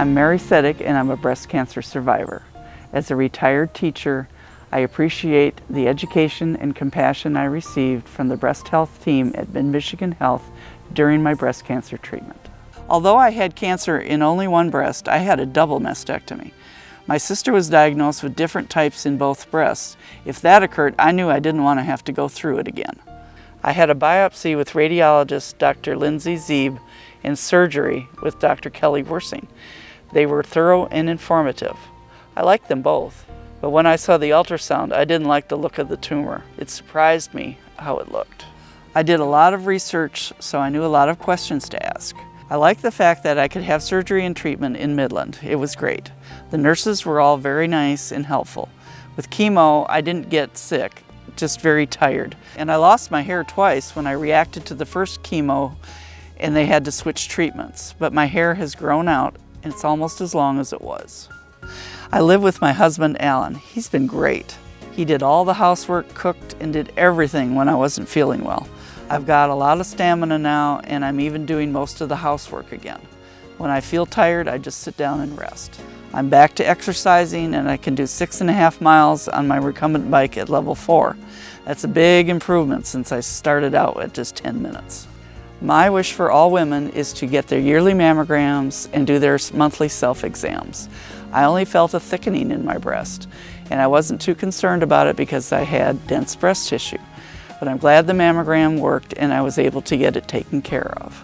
I'm Mary Seddick and I'm a breast cancer survivor. As a retired teacher, I appreciate the education and compassion I received from the breast health team at Mid-Michigan Health during my breast cancer treatment. Although I had cancer in only one breast, I had a double mastectomy. My sister was diagnosed with different types in both breasts. If that occurred, I knew I didn't want to have to go through it again. I had a biopsy with radiologist Dr. Lindsay Zeeb and surgery with Dr. Kelly Wersing. They were thorough and informative. I liked them both, but when I saw the ultrasound, I didn't like the look of the tumor. It surprised me how it looked. I did a lot of research, so I knew a lot of questions to ask. I liked the fact that I could have surgery and treatment in Midland. It was great. The nurses were all very nice and helpful. With chemo, I didn't get sick, just very tired. And I lost my hair twice when I reacted to the first chemo and they had to switch treatments. But my hair has grown out and it's almost as long as it was. I live with my husband, Alan. He's been great. He did all the housework, cooked, and did everything when I wasn't feeling well. I've got a lot of stamina now, and I'm even doing most of the housework again. When I feel tired, I just sit down and rest. I'm back to exercising, and I can do six and a half miles on my recumbent bike at level four. That's a big improvement since I started out at just 10 minutes. My wish for all women is to get their yearly mammograms and do their monthly self-exams. I only felt a thickening in my breast, and I wasn't too concerned about it because I had dense breast tissue. But I'm glad the mammogram worked and I was able to get it taken care of.